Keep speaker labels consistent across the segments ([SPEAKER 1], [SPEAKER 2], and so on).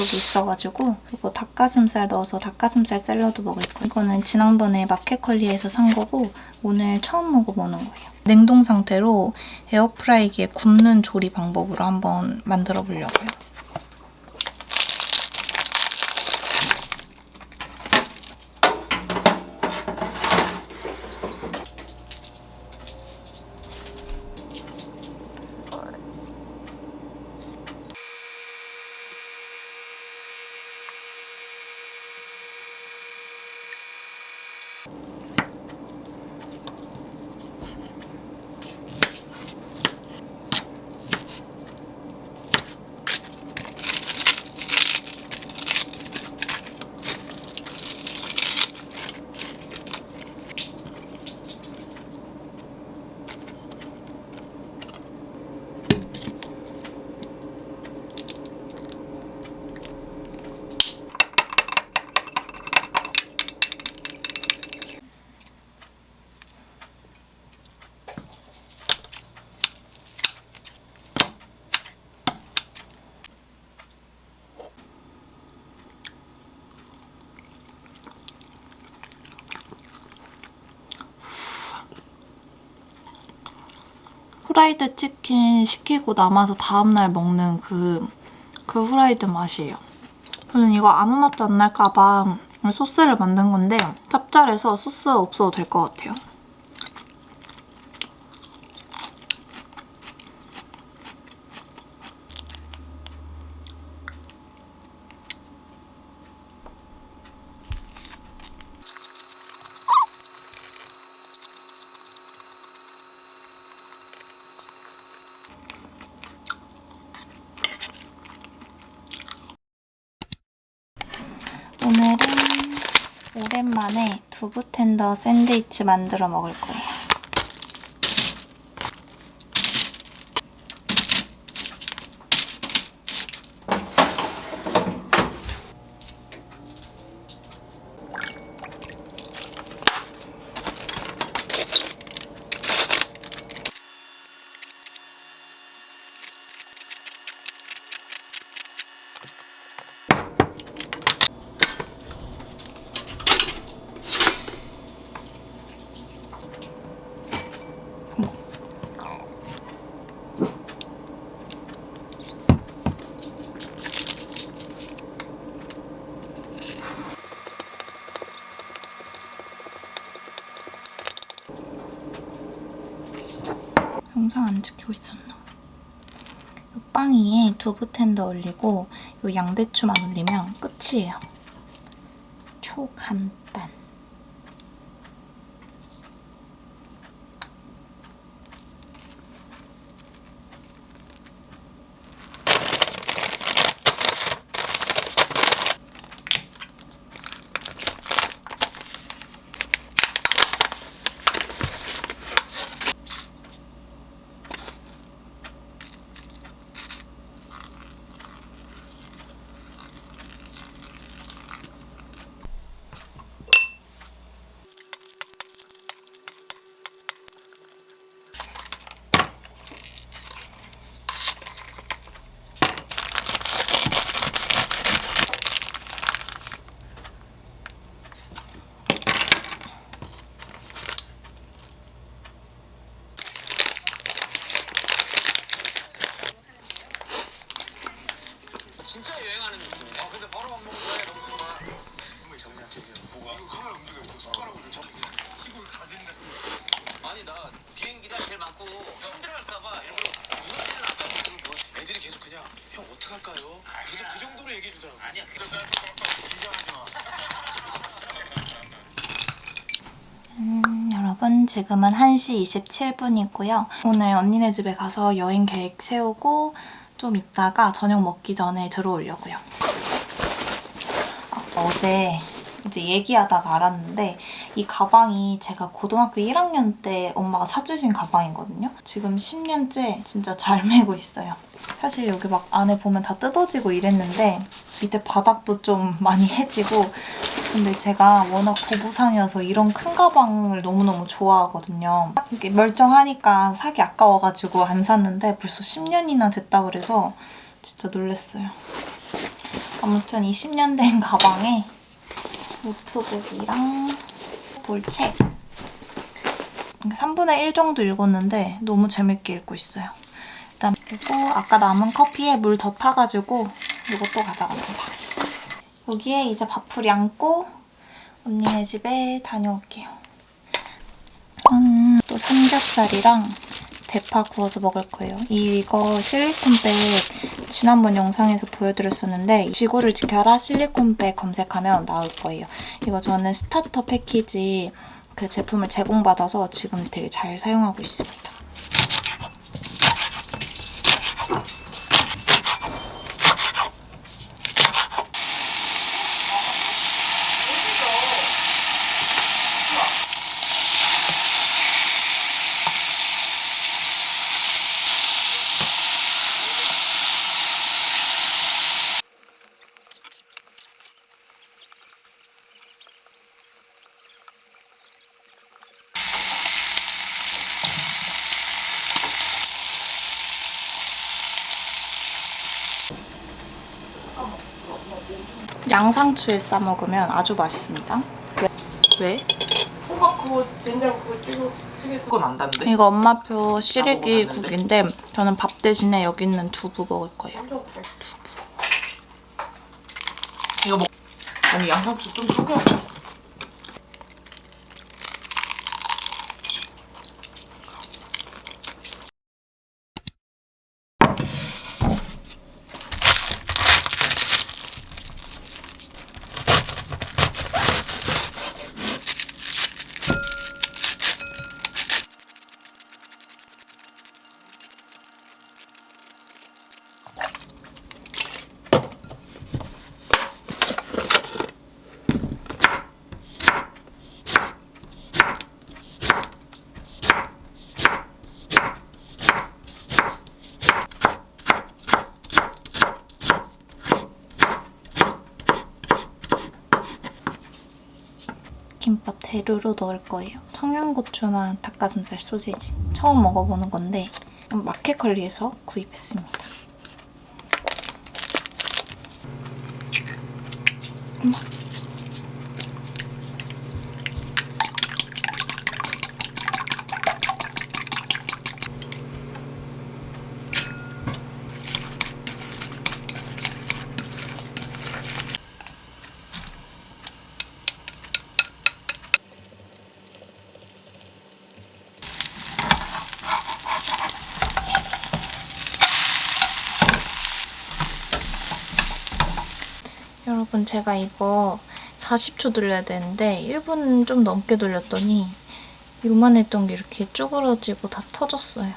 [SPEAKER 1] 약속이 있어가지고 이거 닭가슴살 넣어서 닭가슴살 샐러드 먹을 거예요. 이거는 지난번에 마켓컬리에서 산 거고 오늘 처음 먹어보는 거예요. 냉동 상태로 에어프라이기에 굽는 조리 방법으로 한번 만들어 보려고요. 후라이드 치킨 시키고 남아서 다음날 먹는 그, 그 후라이드 맛이에요. 저는 이거 아무 맛도 안 날까봐 소스를 만든 건데 짭짤해서 소스 없어도 될 것 같아요. 오늘은 오랜만에 두부 텐더 샌드위치 만들어 먹을 거예요. 영상 안 찍히고 있었나? 이빵 위에 두부 텐더 올리고 이 양배추만 올리면 끝이에요. 초간단.
[SPEAKER 2] 진짜 여행하는 느낌이네.
[SPEAKER 3] 아 근데 바로 밥 먹는 거야 너무 좋아 정말 장난치기야 뭐가? 이거 카메라 움직여 이거 손가락으로 잡 시골 사진 같은 거
[SPEAKER 2] 아니 나 비행기가 제일 많고 힘들어할까봐 일부러 누워지는 않고 뭐
[SPEAKER 3] 애들이 계속 그냥 형 어떡할까요? 계속 그 정도로 얘기해 주더라고
[SPEAKER 2] 아니야 그런
[SPEAKER 3] 긴장하지 마
[SPEAKER 1] 음, 여러분 지금은 1시 27분이고요. 오늘 언니네 집에 가서 여행 계획 세우고 좀 있다가 저녁 먹기 전에 들어오려고요. 아, 어제 이제 얘기하다가 알았는데 이 가방이 제가 고등학교 1학년 때 엄마가 사주신 가방이거든요. 지금 10년째 진짜 잘 메고 있어요. 사실 여기 막 안에 보면 다 뜯어지고 이랬는데 밑에 바닥도 좀 많이 해지고 근데 제가 워낙 고부상이어서 이런 큰 가방을 너무너무 좋아하거든요. 이게 멀쩡하니까 사기 아까워가지고 안 샀는데 벌써 10년이나 됐다 그래서 진짜 놀랐어요. 아무튼 이 10년 된 가방에 노트북이랑 볼책 3분의 1 정도 읽었는데 너무 재밌게 읽고 있어요. 일단 그리고 아까 남은 커피에 물 더 타가지고 이것도 가져갑니다. 여기에 이제 밥풀 양고 언니네 집에 다녀올게요. 음, 또 삼겹살이랑 대파 구워서 먹을 거예요. 이거 실리콘백 지난번 영상에서 보여드렸었는데 지구를 지켜라 실리콘백 검색하면 나올 거예요. 이거 저는 starter 패키지 그 제품을 제공받아서 지금 되게 잘 사용하고 있습니다. 양상추에 싸 먹으면 아주 맛있습니다. 왜?
[SPEAKER 4] 호박 그거 된장 그거 찍어 그건 안 단데?
[SPEAKER 1] 이거 엄마표 시래기 국인데 저는 밥 대신에 여기 있는 두부 먹을 거예요.
[SPEAKER 4] 이거 먹 아니 양상추 좀 속여야겠어
[SPEAKER 1] 김밥 재료로 넣을 거예요. 청양고추만 닭가슴살 소세지. 처음 먹어보는 건데 마켓컬리에서 구입했습니다. 제가 이거 40초 돌려야 되는데 1분 좀 넘게 돌렸더니 요만했던 게 이렇게 쭈그러지고 다 터졌어요.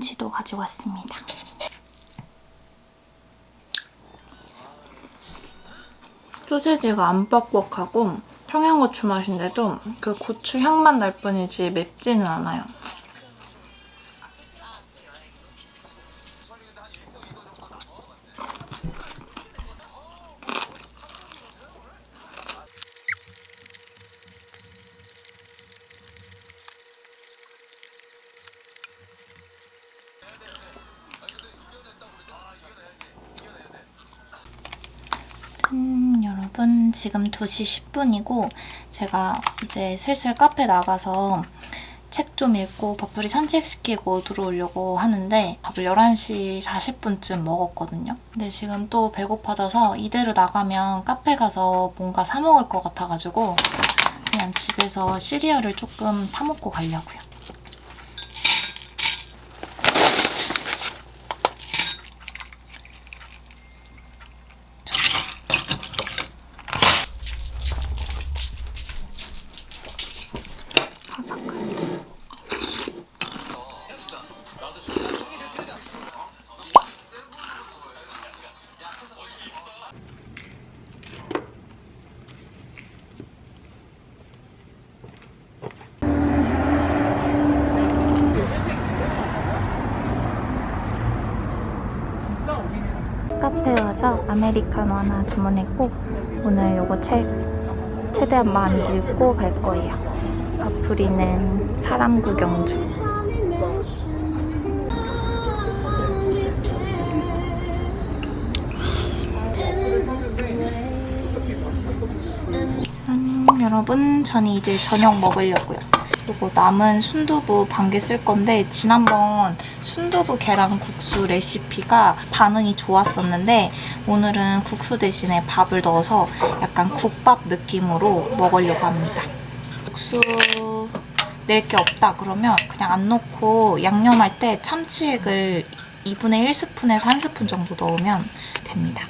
[SPEAKER 1] 파김치도 가지고 왔습니다. 소세지가 안 뻑뻑하고 청양고추 맛인데도 그 고추 향만 날 뿐이지 맵지는 않아요. 여러분 지금 2시 10분이고 제가 이제 슬슬 카페 나가서 책 좀 읽고 밥풀이 산책시키고 들어오려고 하는데 밥을 11시 40분쯤 먹었거든요. 근데 지금 또 배고파져서 이대로 나가면 카페 가서 뭔가 사 먹을 것 같아가지고 그냥 집에서 시리얼을 조금 타먹고 가려고요. 와서 아메리카노 하나 주문했고 오늘 요거 책 최대한 많이 읽고 갈 거예요. 바풀이는 사람 구경 중. 음, 여러분, 저는 이제 저녁 먹으려고요. 그리고 남은 순두부 반 개 쓸 건데 지난번 순두부 계란 국수 레시피가 반응이 좋았었는데 오늘은 국수 대신에 밥을 넣어서 약간 국밥 느낌으로 먹으려고 합니다. 국수 낼 게 없다 그러면 그냥 안 넣고 양념할 때 참치액을 2분의 1스푼에서 1스푼 정도 넣으면 됩니다.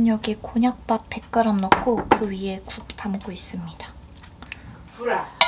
[SPEAKER 1] 여러분 여기 곤약밥 100g 넣고 그 위에 국 담고 있습니다.
[SPEAKER 4] 불아.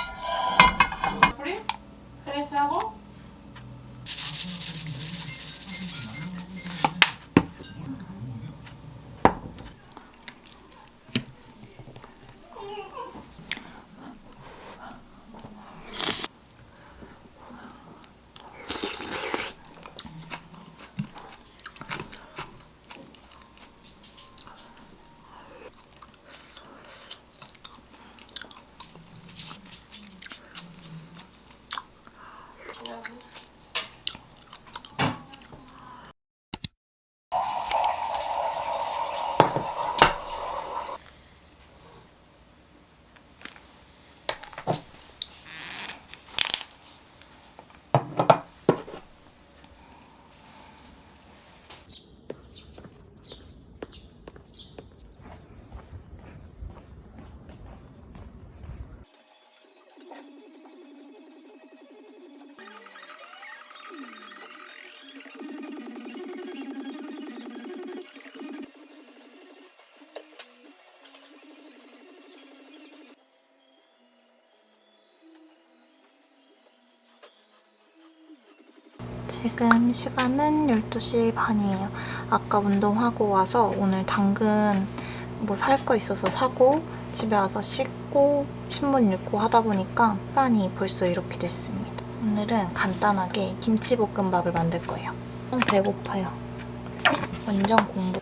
[SPEAKER 1] 지금 시간은 12시 반이에요. 아까 운동하고 와서 오늘 당근 뭐 살 거 있어서 사고 집에 와서 씻고 신문 읽고 하다 보니까 시간이 벌써 이렇게 됐습니다. 오늘은 간단하게 김치볶음밥을 만들 거예요. 좀 배고파요. 완전 공부.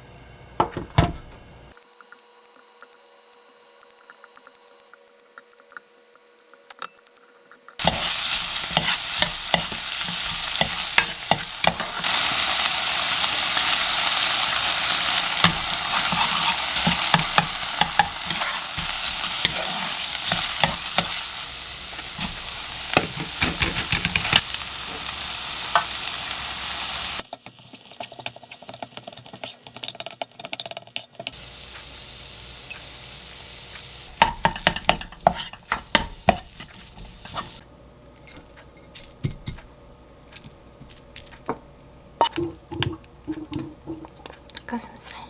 [SPEAKER 1] 닭가슴살.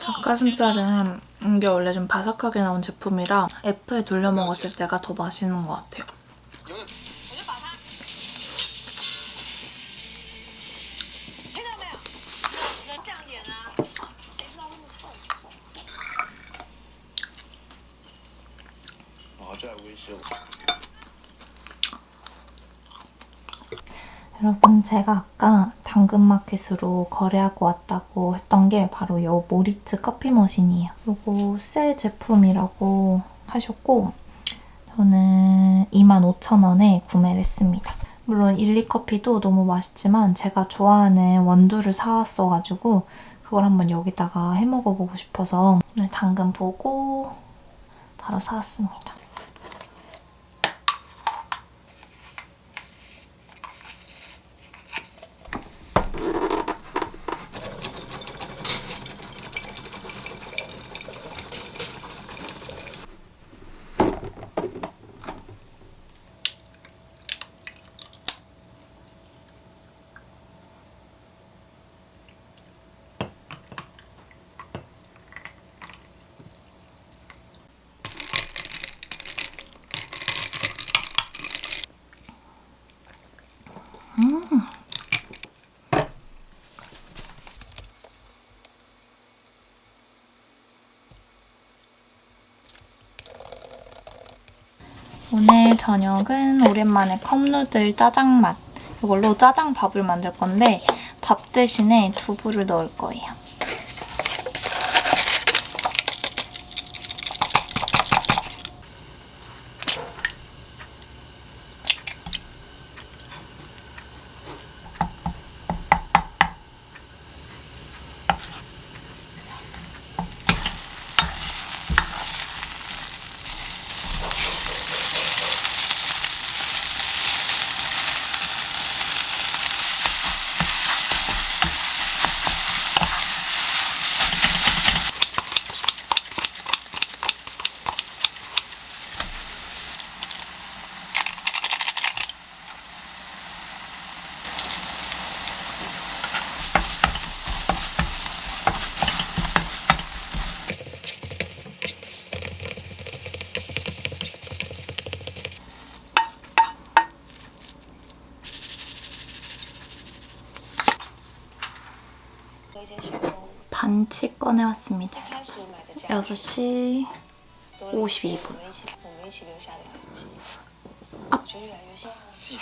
[SPEAKER 1] 닭가슴살은 이게 원래 좀 바삭하게 나온 제품이라 F에 돌려 먹었을 때가 더 맛있는 것 같아요. 여러분 제가 아까 당근마켓으로 거래하고 왔다고 했던 게 바로 이 모리츠 커피 머신이에요. 이거 새 제품이라고 하셨고 저는 25,000원에 구매를 했습니다. 물론 일리커피도 너무 맛있지만 제가 좋아하는 원두를 사왔어가지고 그걸 한번 여기다가 해먹어보고 싶어서 오늘 당근 보고 바로 사왔습니다. 오늘 저녁은 오랜만에 컵누들 짜장맛 이걸로 짜장밥을 만들 건데 밥 대신에 두부를 넣을 거예요. 반치 꺼내 왔습니다. 6시 52분.
[SPEAKER 3] 继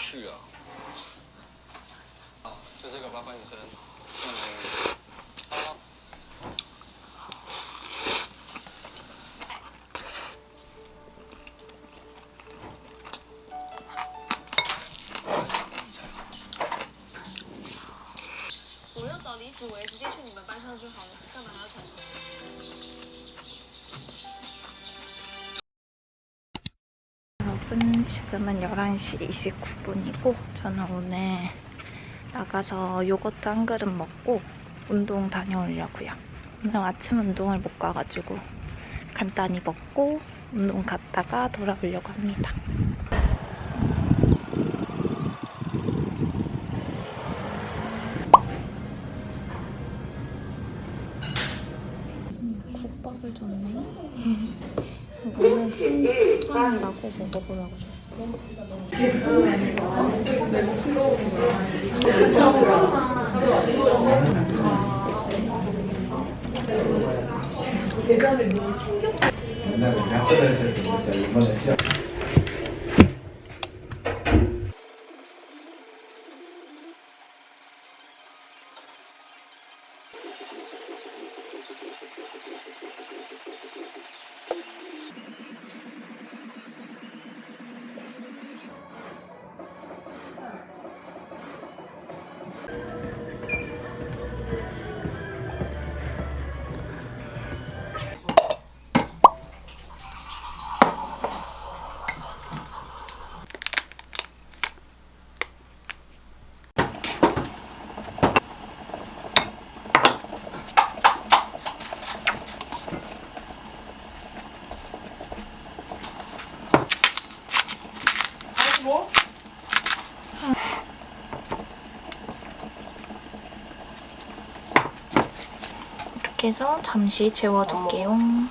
[SPEAKER 5] 要找李子维，直接去你们班上就好了，干嘛还要传什么？
[SPEAKER 1] 여러분 지금은 11시 29분이고 저는 오늘 나가서 요거트 한 그릇 먹고 운동 다녀오려고요. 오늘 아침 운동을 못 가가지고 간단히 먹고 운동 갔다가 돌아오려고 합니다. 신상이라고 먹어보라고 줬어. 이렇게 해서 잠시 재워둘게요.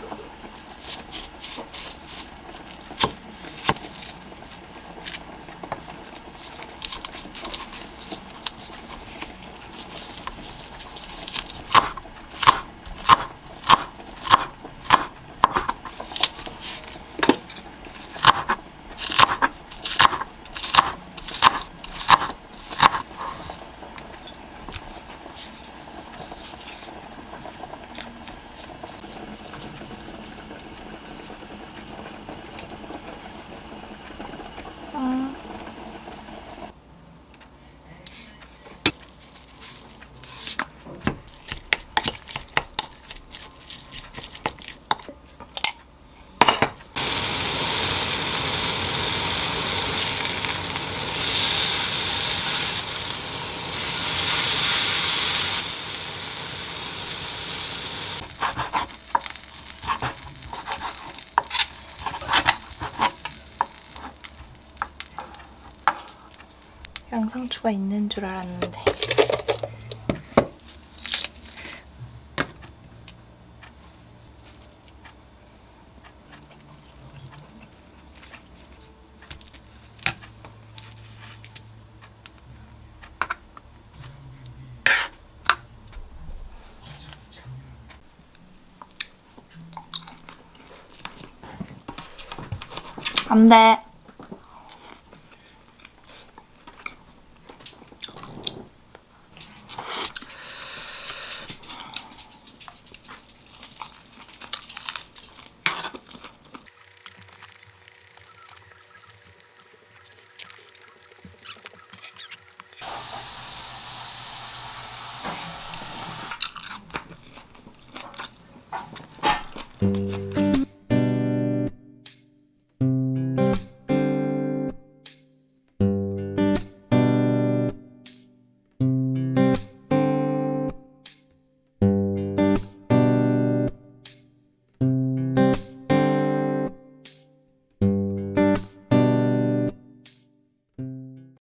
[SPEAKER 1] 고추가 있는 줄 알았는데. 안 돼.